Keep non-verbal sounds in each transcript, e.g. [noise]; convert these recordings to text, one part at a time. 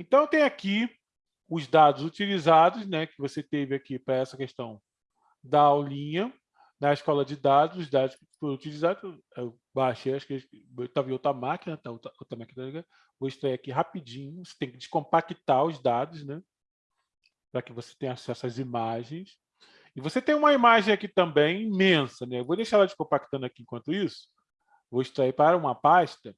Então, tem aqui os dados utilizados, né, que você teve aqui para essa questão da aulinha, na escola de dados, os dados que foram utilizados, eu baixei, acho que estava em outra máquina, tá, outra, outra máquina, vou extrair aqui rapidinho, você tem que descompactar os dados, né, para que você tenha acesso às imagens. E você tem uma imagem aqui também imensa, né? Eu vou deixar ela descompactando aqui enquanto isso. Vou extrair para uma pasta.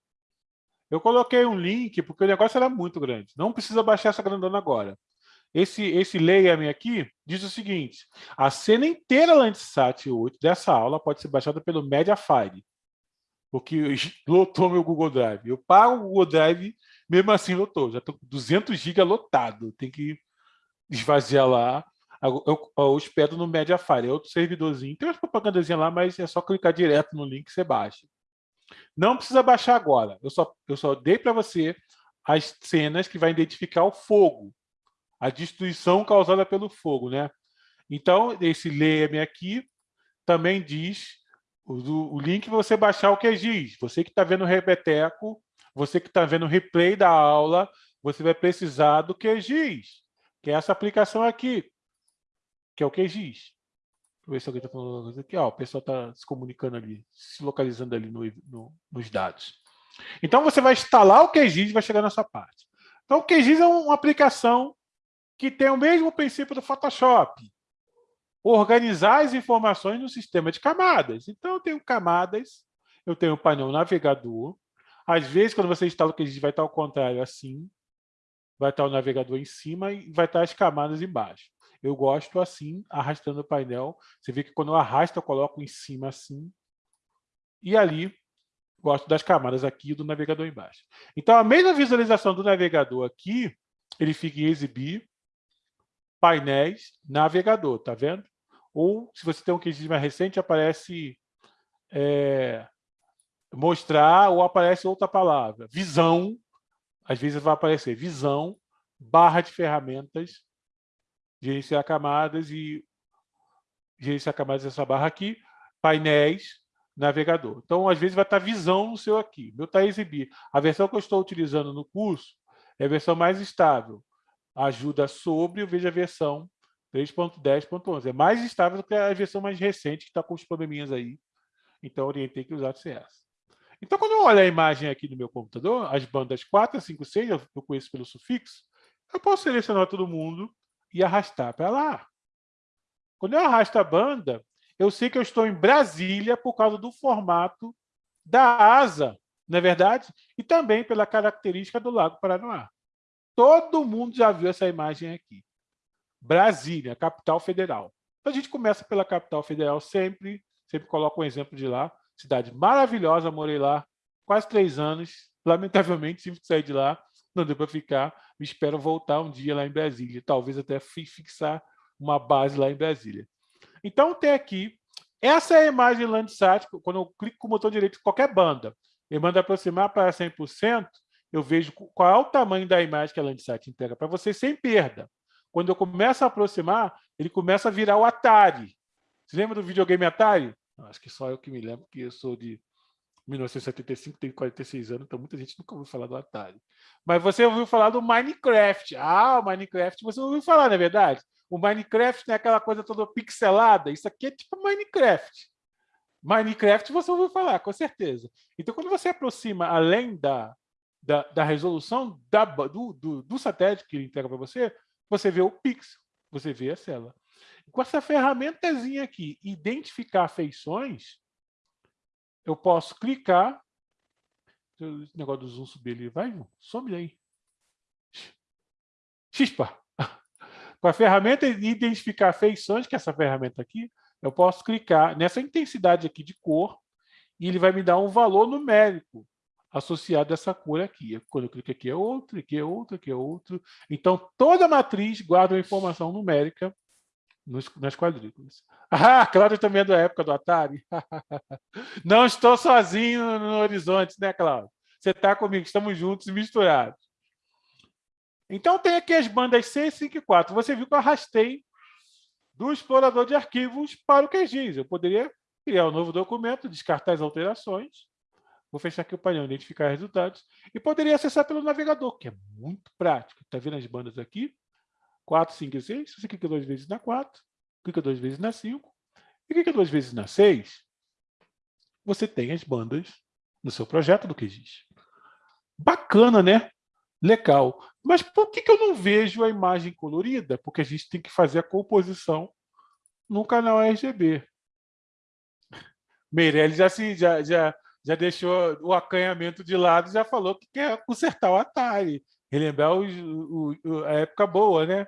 Eu coloquei um link, porque o negócio era muito grande. Não precisa baixar essa grandona agora. Esse, esse layer aqui diz o seguinte, a cena inteira Landsat 8 dessa aula pode ser baixada pelo Mediafire, porque lotou meu Google Drive. Eu pago o Google Drive, mesmo assim lotou. Já estou com 200 GB lotado. Tem que esvaziar lá. Eu, eu, eu hospedo no Mediafire, é outro servidorzinho. Tem umas propagandazinhas lá, mas é só clicar direto no link e você baixa. Não precisa baixar agora. Eu só, eu só dei para você as cenas que vai identificar o fogo, a destruição causada pelo fogo. Né? Então, esse leia-me aqui também diz o, o link para você baixar o QGIS. Você que está vendo o Repeteco, você que está vendo o replay da aula, você vai precisar do QGIS, que é essa aplicação aqui, que é o QGIS. Eu ver se alguém está falando coisa aqui. Ó, o pessoal está se comunicando ali, se localizando ali no, no, nos dados. Então, você vai instalar o QGIS e vai chegar nessa parte. Então, o QGIS é uma aplicação que tem o mesmo princípio do Photoshop. Organizar as informações no sistema de camadas. Então, eu tenho camadas, eu tenho o painel navegador. Às vezes, quando você instala o QGIS, vai estar ao contrário, assim. Vai estar o navegador em cima e vai estar as camadas embaixo. Eu gosto assim, arrastando o painel. Você vê que quando eu arrasto, eu coloco em cima assim. E ali, gosto das camadas aqui do navegador embaixo. Então, a mesma visualização do navegador aqui, ele fica em exibir, painéis, navegador, tá vendo? Ou, se você tem um QGIS mais recente, aparece é, mostrar ou aparece outra palavra. Visão, às vezes vai aparecer visão, barra de ferramentas, gerenciar camadas e gerenciar camadas dessa barra aqui, painéis, navegador. Então, às vezes, vai estar visão no seu aqui. Meu está exibir. A versão que eu estou utilizando no curso é a versão mais estável. Ajuda sobre, eu vejo a versão 3.10.11. É mais estável do que a versão mais recente, que está com os probleminhas aí. Então, orientei que usar essa. Então, quando eu olho a imagem aqui no meu computador, as bandas 4, 5, 6, eu conheço pelo sufixo, eu posso selecionar todo mundo e arrastar para lá. Quando eu arrasto a banda, eu sei que eu estou em Brasília por causa do formato da asa, não é verdade? E também pela característica do Lago Paranoá. Todo mundo já viu essa imagem aqui. Brasília, capital federal. A gente começa pela capital federal sempre, sempre coloco um exemplo de lá. Cidade maravilhosa, morei lá quase três anos. [laughs] Lamentavelmente, tive que sair de lá não deu para ficar, me espero voltar um dia lá em Brasília, talvez até fixar uma base lá em Brasília. Então, tem aqui, essa é a imagem Landsat, quando eu clico com o botão direito em qualquer banda, ele manda aproximar para 100%, eu vejo qual é o tamanho da imagem que a Landsat entrega para você sem perda. Quando eu começo a aproximar, ele começa a virar o Atari. Você lembra do videogame Atari? Acho que só eu que me lembro, porque eu sou de 1975, tenho 46 anos, então muita gente nunca ouviu falar do Atari. Mas você ouviu falar do Minecraft. Ah, o Minecraft você ouviu falar, não é verdade? O Minecraft não é aquela coisa toda pixelada. Isso aqui é tipo Minecraft. Minecraft você ouviu falar, com certeza. Então, quando você aproxima além da, da, da resolução da, do, do, do, satélite que ele entrega para você, você vê o pixel, você vê a célula. Com essa ferramentazinha aqui, identificar feições, eu posso clicar. Esse negócio do zoom subir ali, vai, some aí. Xispa. Com a ferramenta de identificar feições, que é essa ferramenta aqui, eu posso clicar nessa intensidade aqui de cor e ele vai me dar um valor numérico associado a essa cor aqui. Quando eu clico aqui é outro, aqui é outro, aqui é outro. Então, toda matriz guarda uma informação numérica nos, nas quadrículas. [laughs] Ah, Cláudio também é da época do Atari. [laughs] Não estou sozinho no horizonte, né, Cláudio? Você está comigo, estamos juntos e misturados. Então, tem aqui as bandas C, 5 e 4. Você viu que eu arrastei do explorador de arquivos para o QGIS. Eu poderia criar um novo documento, descartar as alterações, Vou fechar aqui o painel, identificar resultados. E poderia acessar pelo navegador, que é muito prático. Está vendo as bandas aqui? 4, 5 e 6. Você clica duas vezes na 4, clica duas vezes na 5 e clica duas vezes na 6. Você tem as bandas no seu projeto do QGIS. Bacana, né? Legal. Mas por que, que eu não vejo a imagem colorida? Porque a gente tem que fazer a composição no canal RGB. Meirelles já, se, já, já, já deixou o acanhamento de lado já falou que quer consertar o Atari, relembrar o, o, a época boa, né?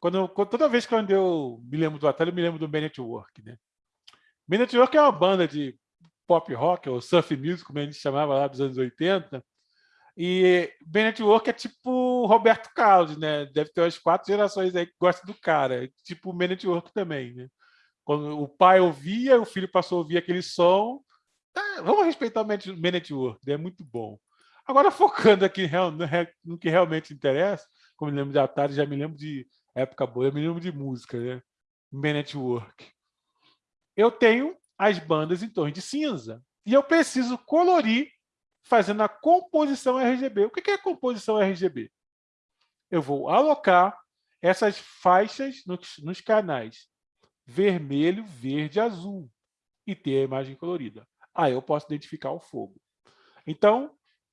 Quando, toda vez que eu me lembro do Atari, eu me lembro do Man Network, né? Man Network é uma banda de pop rock, ou surf music, como a gente chamava lá dos anos 80, e Ben Network é tipo Roberto Carlos, né? Deve ter umas quatro gerações aí que gostam do cara. Tipo o Ben Network também, né? Quando o pai ouvia, o filho passou a ouvir aquele som, Tá, vamos respeitar o Man Network, é muito bom. Agora, [laughs] focando aqui no que realmente interessa, como me lembro de Atari, já me lembro de época boa, eu me lembro de música, né? Network. Eu tenho as bandas em tons de cinza e eu preciso colorir fazendo a composição RGB. O que é composição RGB? Eu vou alocar essas faixas nos, nos canais vermelho, verde, azul e ter a imagem colorida aí eu posso identificar o fogo. Então,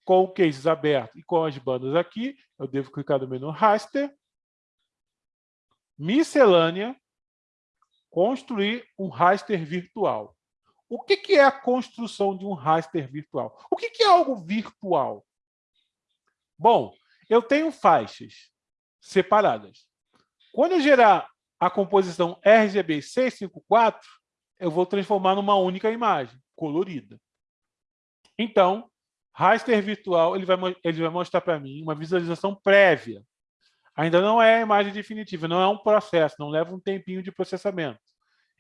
com cases aberto e com as bandas aqui, eu devo clicar no menu Raster, Miscelânea, construir um raster virtual. O que, que é a construção de um raster virtual? O que, que é algo virtual? Bom, eu tenho faixas separadas. Quando eu gerar a composição RGB 654, eu vou transformar numa única imagem colorida. Então, raster virtual ele vai, ele vai mostrar para mim uma visualização prévia. Ainda não é a imagem definitiva, não é um processo, não leva um tempinho de processamento.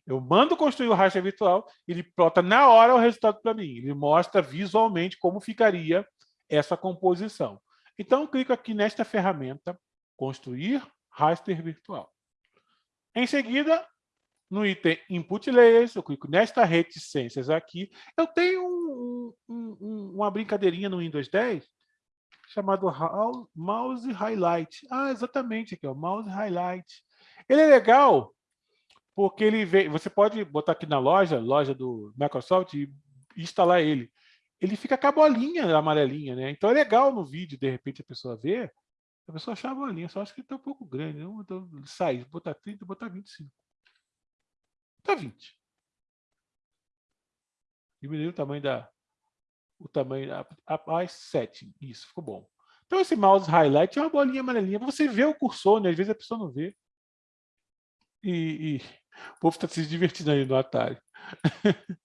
Eu mando construir o raster virtual, ele plota na hora o resultado para mim. Ele mostra visualmente como ficaria essa composição. Então, eu clico aqui nesta ferramenta, construir raster virtual. Em seguida, no item Input Layers, eu clico nesta reticências aqui. Eu tenho um, um, uma brincadeirinha no Windows 10 chamado Mouse Highlight. Ah, exatamente, aqui, ó, Mouse Highlight. Ele é legal porque ele vem, você pode botar aqui na loja, loja do Microsoft, e instalar ele. Ele fica com a bolinha amarelinha, né? Então é legal no vídeo, de repente a pessoa vê, a pessoa achar a bolinha, só acho que está um pouco grande. Não, então, sai, botar 30, botar 25. Está 20. Diminuiu o tamanho da... O tamanho mais 7. Isso, ficou bom. Então, esse mouse highlight é uma bolinha amarelinha. Você vê o cursor, né? Às vezes a pessoa não vê. E, e... o povo está se divertindo aí no Atari. [laughs]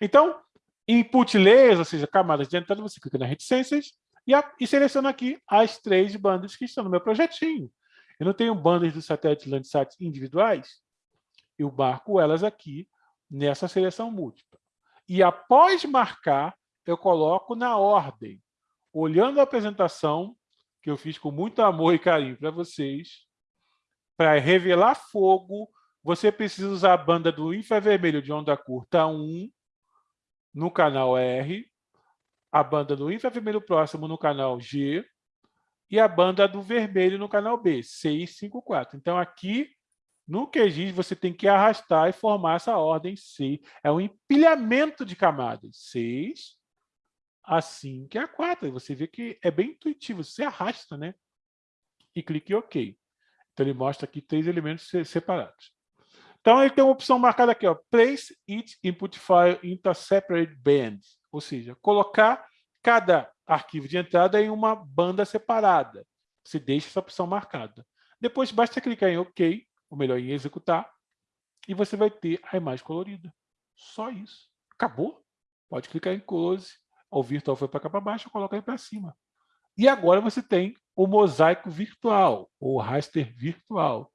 então, input layers, ou seja, camadas de entrada, você clica nas reticências e, a, e seleciona aqui as três bandas que estão no meu projetinho. Eu não tenho bandas do satélite Landsat individuais, eu marco elas aqui nessa seleção múltipla. E após marcar, eu coloco na ordem, olhando a apresentação, que eu fiz com muito amor e carinho para vocês, para revelar fogo, você precisa usar a banda do infravermelho de onda curta 1 no canal R, a banda do infravermelho próximo no canal G e a banda do vermelho no canal B, 654. Então, aqui no QGIS, você tem que arrastar e formar essa ordem C. É um empilhamento de camadas. 6, a 5 e a 4. Você vê que é bem intuitivo. Você arrasta, né? E clique em OK. Então, ele mostra aqui três elementos separados. Então, ele tem uma opção marcada aqui, ó, Place each input file into a separate band. Ou seja, colocar cada arquivo de entrada em uma banda separada. Você deixa essa opção marcada. Depois, basta clicar em OK ou melhor, em executar, e você vai ter a imagem colorida. Só isso. Acabou. Pode clicar em close. O virtual foi para cá para baixo, coloca aí para cima. E agora você tem o mosaico virtual, ou raster virtual.